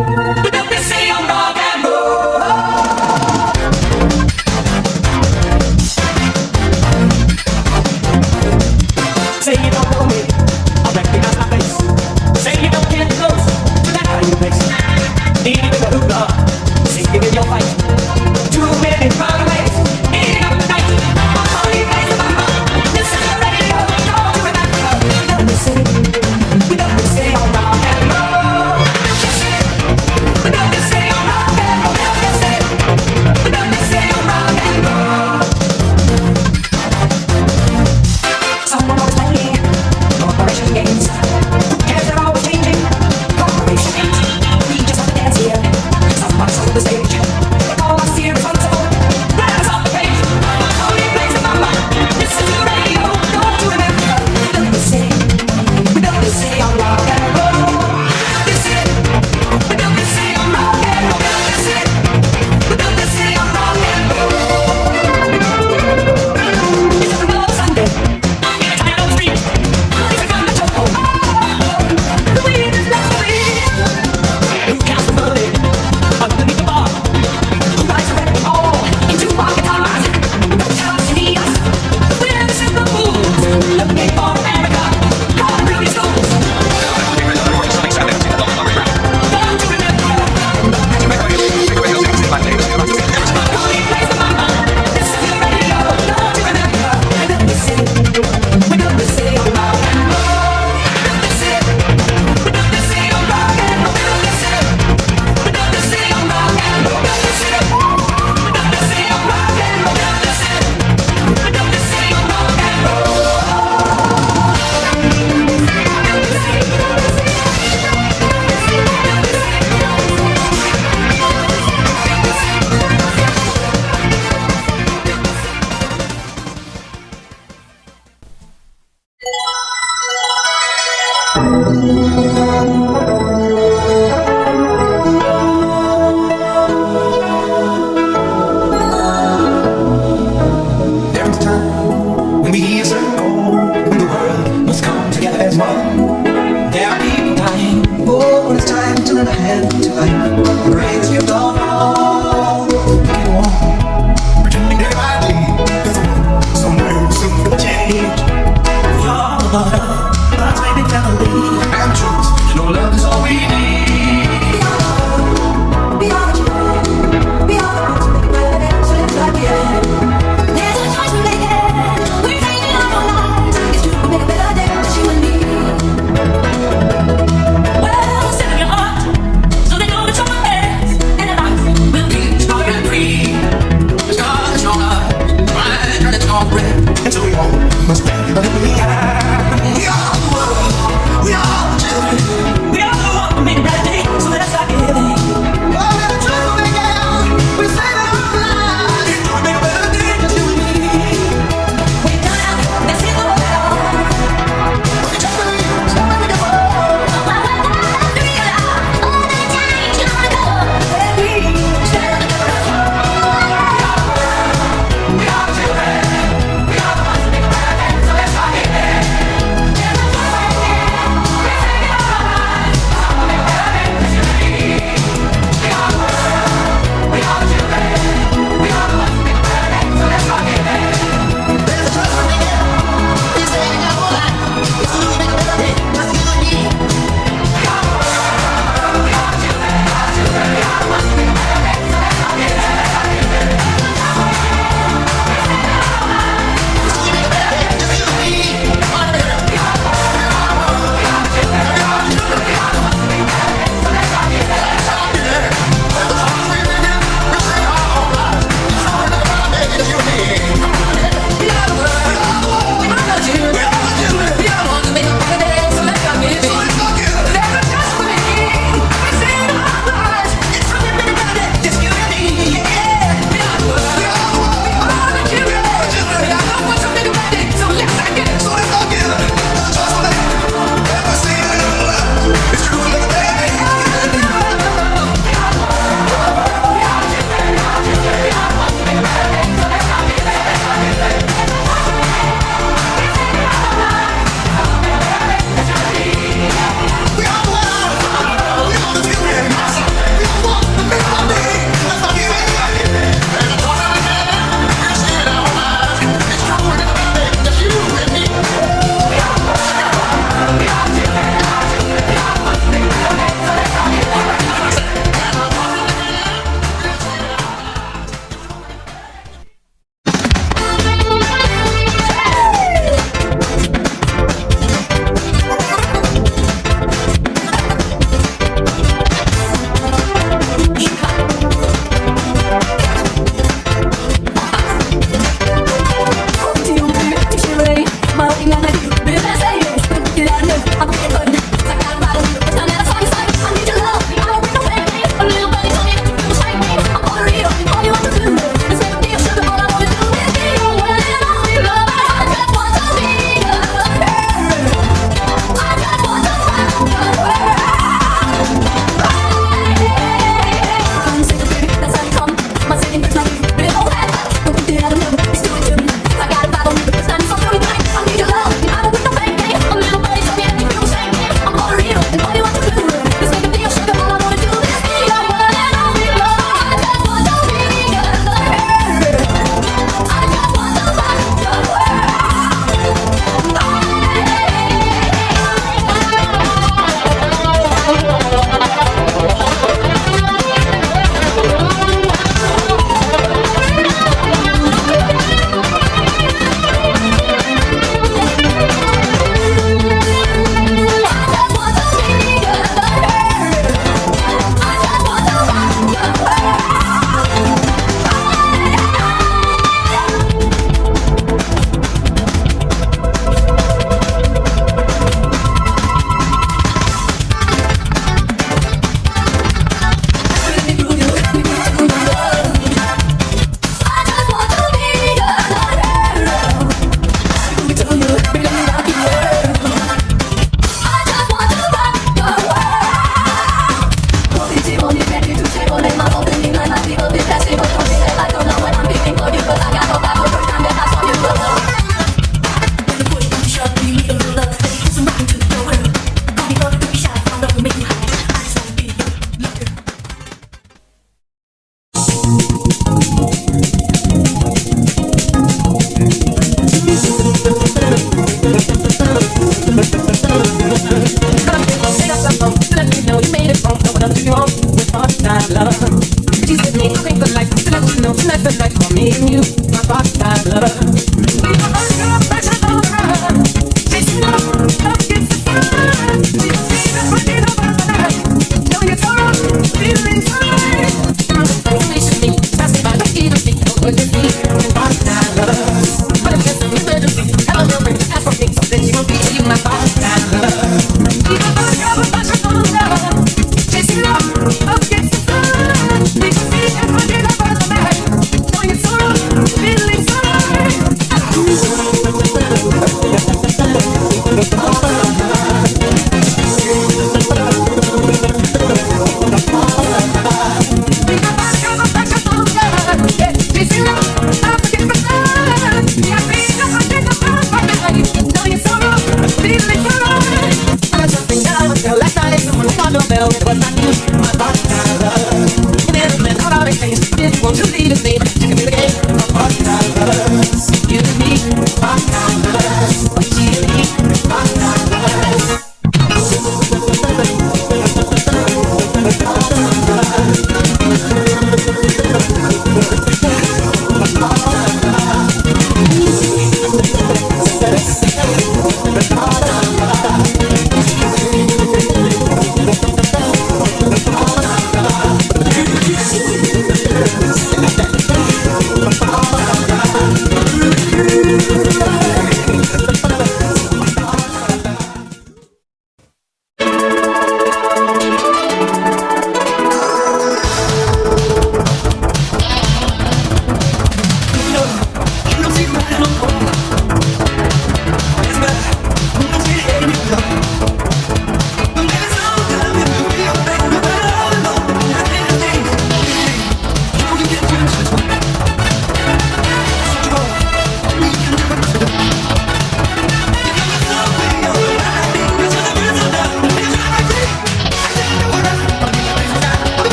There's